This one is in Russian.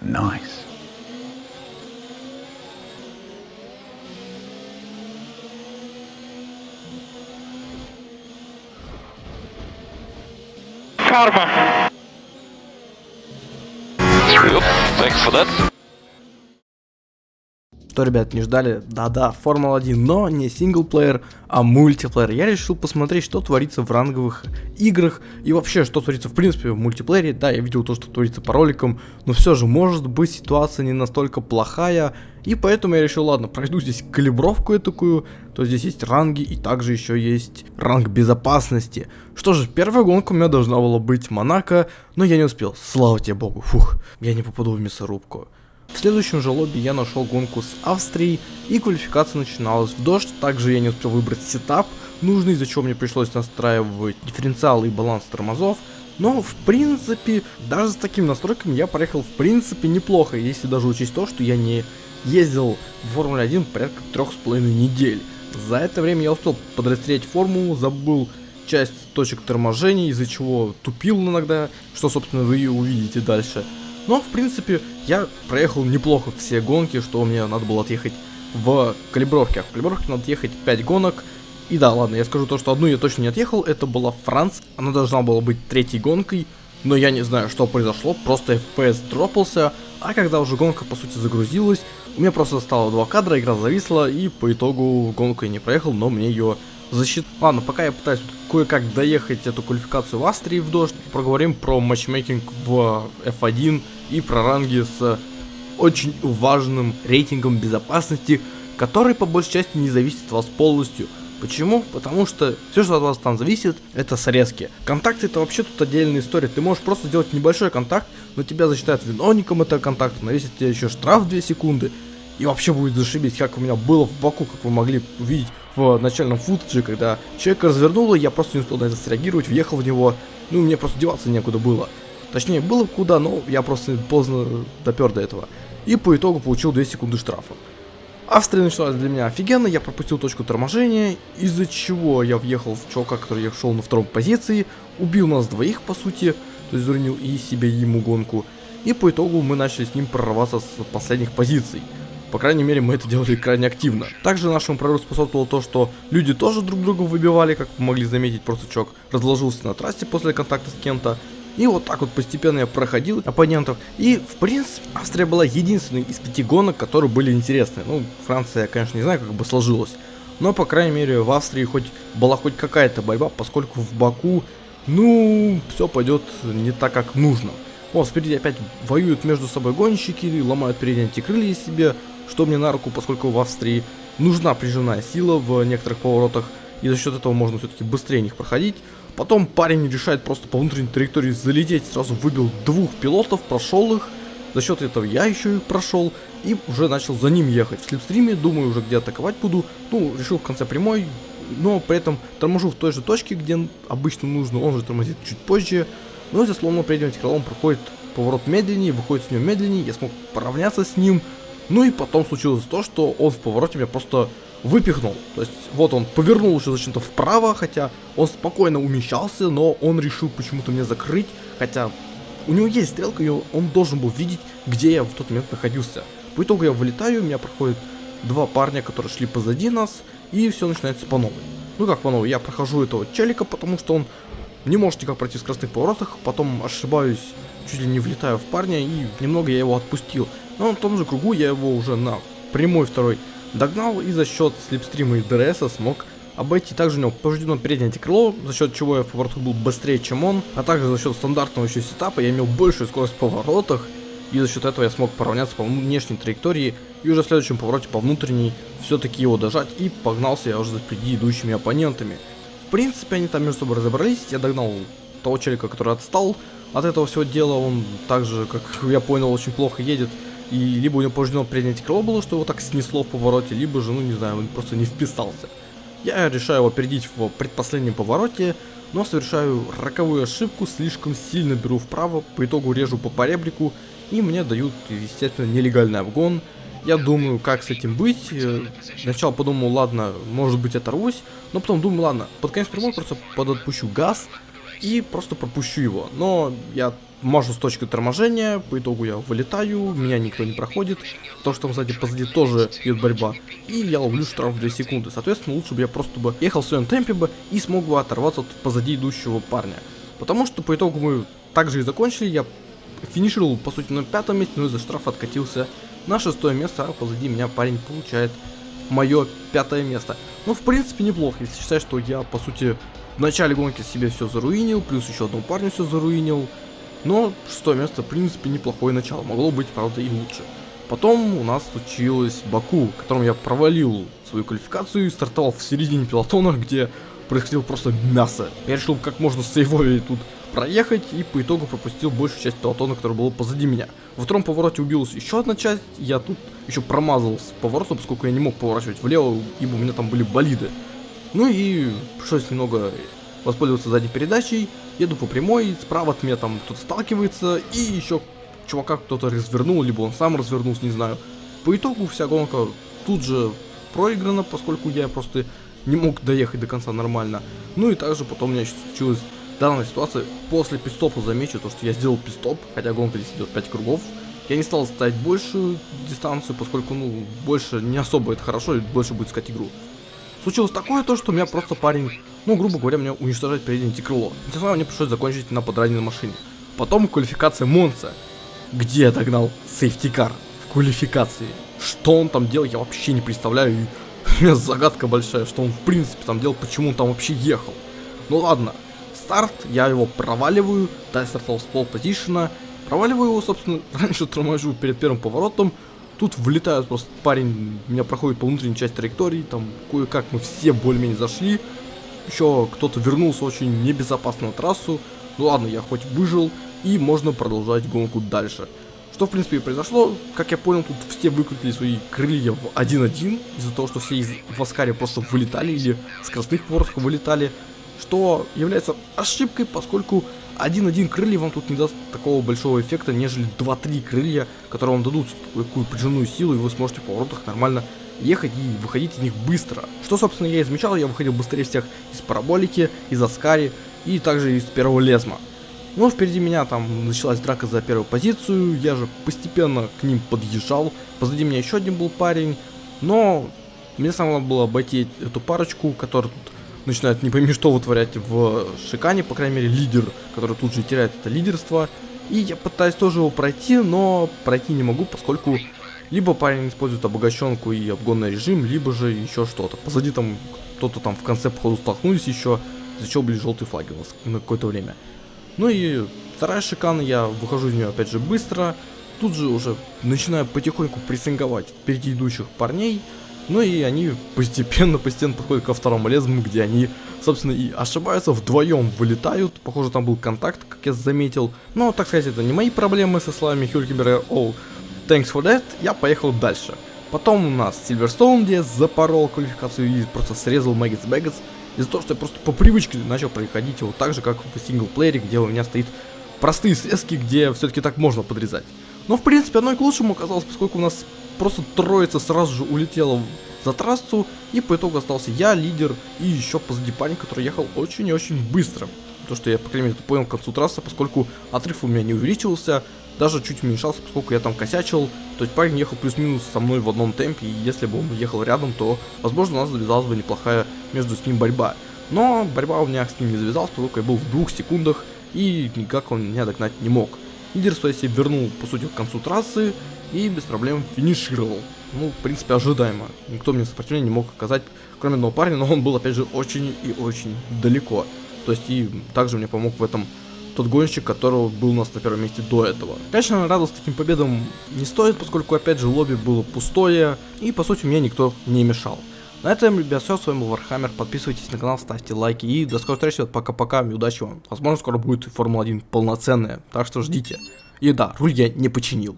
Nice. Karma. Thanks for that. Что, ребят, не ждали? Да-да, Формула-1, но не синглплеер, а мультиплеер. Я решил посмотреть, что творится в ранговых играх и вообще, что творится в принципе в мультиплеере. Да, я видел то, что творится по роликам, но все же, может быть, ситуация не настолько плохая. И поэтому я решил, ладно, пройду здесь калибровку такую, то здесь есть ранги и также еще есть ранг безопасности. Что же, первая гонка у меня должна была быть Монако, но я не успел, слава тебе богу, фух, я не попаду в мясорубку. В следующем же лобби я нашел гонку с Австрией, и квалификация начиналась в дождь. Также я не успел выбрать сетап нужный, из-за чего мне пришлось настраивать дифференциалы и баланс тормозов. Но, в принципе, даже с такими настройками я проехал, в принципе, неплохо, если даже учесть то, что я не ездил в Формуле 1 порядка трех с половиной недель. За это время я успел подрастерять формулу, забыл часть точек торможения, из-за чего тупил иногда, что, собственно, вы и увидите дальше. Но, в принципе, я проехал неплохо все гонки, что мне надо было отъехать в калибровке. А в калибровке надо ехать 5 гонок. И да, ладно, я скажу то, что одну я точно не отъехал, это была Франц. Она должна была быть третьей гонкой, но я не знаю, что произошло, просто FPS дропался, а когда уже гонка, по сути, загрузилась, у меня просто стало два кадра, игра зависла, и по итогу гонку я не проехал, но мне ее защит... Ладно, пока я пытаюсь кое-как доехать эту квалификацию в Австрии в дождь, проговорим про матчмейкинг в F1 и про ранги с очень важным рейтингом безопасности, который по большей части не зависит от вас полностью. Почему? Потому что все, что от вас там зависит, это срезки. Контакты это вообще тут отдельная история. Ты можешь просто сделать небольшой контакт, но тебя засчитают виновником этого контакта, навесит тебе еще штраф 2 секунды. И вообще будет зашибись, как у меня было в Баку, как вы могли увидеть в начальном футаже, когда человек развернуло, я просто не успел на это среагировать, въехал в него, ну мне просто деваться некуда было. Точнее, было куда, но я просто поздно допер до этого. И по итогу получил 2 секунды штрафа. Австрия началась для меня офигенно, я пропустил точку торможения, из-за чего я въехал в чувака, который я шел на втором позиции, убил нас двоих по сути, то есть заронил и себе, и ему гонку. И по итогу мы начали с ним прорываться с последних позиций. По крайней мере, мы это делали крайне активно. Также нашему прорыву способствовало то, что люди тоже друг друга выбивали, как вы могли заметить, просто чувак разложился на трассе после контакта с кем-то. И вот так вот постепенно я проходил оппонентов. И, в принципе, Австрия была единственной из пяти гонок, которые были интересны. Ну, Франция, я, конечно, не знаю, как бы сложилось. Но, по крайней мере, в Австрии хоть была хоть какая-то борьба, поскольку в Баку, ну, все пойдет не так, как нужно. Вот, впереди опять воюют между собой гонщики, ломают передние антикрылья себе, что мне на руку, поскольку в Австрии нужна прижимная сила в некоторых поворотах, и за счет этого можно все-таки быстрее них проходить. Потом парень решает просто по внутренней траектории залететь, сразу выбил двух пилотов, прошел их. За счет этого я еще их прошел и уже начал за ним ехать. В слепстриме, думаю, уже где атаковать буду. Ну, решил в конце прямой, но при этом торможу в той же точке, где обычно нужно. Он же тормозит чуть позже. Но за сломанным передним крылом проходит поворот медленнее, выходит с него медленнее. Я смог поравняться с ним. Ну и потом случилось то, что он в повороте меня просто выпихнул. То есть вот он повернул еще зачем-то вправо, хотя он спокойно умещался, но он решил почему-то меня закрыть, хотя у него есть стрелка, и он должен был видеть, где я в тот момент находился. По итогу я вылетаю, у меня проходит два парня, которые шли позади нас, и все начинается по новой. Ну как по новой, я прохожу этого челика, потому что он не может никак пройти в скоростных поворотах, потом ошибаюсь, чуть ли не влетаю в парня, и немного я его отпустил. Но на том же кругу я его уже на прямой второй Догнал и за счет слипстрима и DRS смог обойти. Также у него повреждено переднее антикрыло, за счет чего я в поворотах был быстрее, чем он. А также за счет стандартного еще сетапа я имел большую скорость в поворотах. И за счет этого я смог поравняться по внешней траектории. И уже в следующем повороте по внутренней все-таки его дожать. И погнался я уже за впереди идущими оппонентами. В принципе, они там между собой разобрались. Я догнал того челика, который отстал от этого всего дела. Он также, как я понял, очень плохо едет. И либо у него повреждено переднее крыло было, что его так снесло в повороте, либо же, ну не знаю, он просто не вписался. Я решаю его опередить в предпоследнем повороте, но совершаю роковую ошибку, слишком сильно беру вправо, по итогу режу по поребрику, и мне дают, естественно, нелегальный обгон. Я думаю, как с этим быть. Э, сначала подумал, ладно, может быть оторвусь, но потом думаю, ладно, под конец прямой просто подотпущу газ и просто пропущу его. Но я мажу с точкой торможения, по итогу я вылетаю, меня никто не проходит, потому что там сзади позади тоже идет борьба, и я ловлю штраф в 2 секунды. Соответственно, лучше бы я просто бы ехал в своем темпе бы и смог бы оторваться от позади идущего парня. Потому что по итогу мы также и закончили, я финишировал по сути на пятом месте, но из-за штрафа откатился на шестое место, а позади меня парень получает мое пятое место. Ну, в принципе, неплохо, если считать, что я, по сути, в начале гонки себе все заруинил, плюс еще одному парню все заруинил. Но шестое место, в принципе, неплохое начало. Могло быть, правда, и лучше. Потом у нас случилось Баку, в котором я провалил свою квалификацию и стартовал в середине пилотона, где происходило просто мясо. Я решил как можно сейвовее тут проехать и по итогу пропустил большую часть пилотона, которая была позади меня. Во втором повороте убилась еще одна часть, я тут еще промазал с поворотом, поскольку я не мог поворачивать влево, ибо у меня там были болиды. Ну и пришлось немного воспользоваться задней передачей, еду по прямой, справа от меня там кто-то сталкивается, и еще чувака кто-то развернул, либо он сам развернулся, не знаю. По итогу вся гонка тут же проиграна, поскольку я просто не мог доехать до конца нормально. Ну и также потом у меня случилась данная ситуация. После пистопа замечу то, что я сделал пистоп, хотя гонка здесь идет 5 кругов. Я не стал ставить большую дистанцию, поскольку, ну, больше не особо это хорошо, и больше будет искать игру. Случилось такое то, что у меня просто парень, ну, грубо говоря, меня уничтожает переднее крыло. Тем самым мне пришлось закончить на подраненной машине. Потом квалификация Монца, где я догнал сейфтикар в квалификации. Что он там делал, я вообще не представляю. И у меня загадка большая, что он в принципе там делал, почему он там вообще ехал. Ну ладно, старт, я его проваливаю, да, стартовал с пол позишена, проваливаю его, собственно, раньше торможу перед первым поворотом, Тут влетает просто парень, меня проходит по внутренней части траектории, там кое-как мы все более-менее зашли. Еще кто-то вернулся очень небезопасно на трассу. Ну ладно, я хоть выжил, и можно продолжать гонку дальше. Что в принципе и произошло, как я понял, тут все выкрутили свои крылья в 1-1, из-за того, что все из Васкари просто вылетали или с красных поворотов вылетали, что является ошибкой, поскольку 1-1 крылья вам тут не даст такого большого эффекта, нежели 2-3 крылья, которые вам дадут такую прижимную силу, и вы сможете в поворотах нормально ехать и выходить из них быстро. Что, собственно, я измечал, я выходил быстрее всех из параболики, из Аскари и также из первого лезма. Но впереди меня там началась драка за первую позицию, я же постепенно к ним подъезжал, позади меня еще один был парень, но мне самое было обойти эту парочку, которая начинает не пойми что вытворять в Шикане, по крайней мере, лидер, который тут же теряет это лидерство. И я пытаюсь тоже его пройти, но пройти не могу, поскольку либо парень использует обогащенку и обгонный режим, либо же еще что-то. Позади там кто-то там в конце походу столкнулись еще, из-за чего были желтые флаги у нас на какое-то время. Ну и вторая шикана, я выхожу из нее опять же быстро, тут же уже начинаю потихоньку прессинговать впереди идущих парней, ну и они постепенно-постепенно подходят ко второму лезвию, где они, собственно, и ошибаются, вдвоем вылетают. Похоже, там был контакт, как я заметил. Но, так сказать, это не мои проблемы со словами Хюлькебера. О, oh, thanks for that. Я поехал дальше. Потом у нас Сильверстоун, где я запорол квалификацию и просто срезал Мэггетс Бэггетс. Из-за того, что я просто по привычке начал проходить его так же, как в синглплеере, где у меня стоит простые срезки, где все-таки так можно подрезать. Но, в принципе, оно и к лучшему оказалось, поскольку у нас просто троица сразу же улетела за трассу, и по итогу остался я, лидер, и еще позади парень, который ехал очень и очень быстро. То, что я, по крайней мере, понял к концу трассы, поскольку отрыв у меня не увеличивался, даже чуть уменьшался, поскольку я там косячил. То есть парень ехал плюс-минус со мной в одном темпе, и если бы он ехал рядом, то, возможно, у нас завязалась бы неплохая между с ним борьба. Но борьба у меня с ним не завязалась, поскольку я был в двух секундах, и никак он меня догнать не мог. Лидерство я себе вернул, по сути, к концу трассы, и без проблем финишировал. Ну, в принципе, ожидаемо. Никто мне сопротивления не мог оказать, кроме одного парня, но он был, опять же, очень и очень далеко. То есть и также мне помог в этом тот гонщик, которого был у нас на первом месте до этого. Конечно, радоваться таким победам не стоит, поскольку, опять же, лобби было пустое, и, по сути, мне никто не мешал. На этом, ребят, все, с вами был Вархаммер, подписывайтесь на канал, ставьте лайки, и до скорой встречи, пока-пока, и удачи вам. Возможно, скоро будет Формула-1 полноценная, так что ждите. И да, руль я не починил.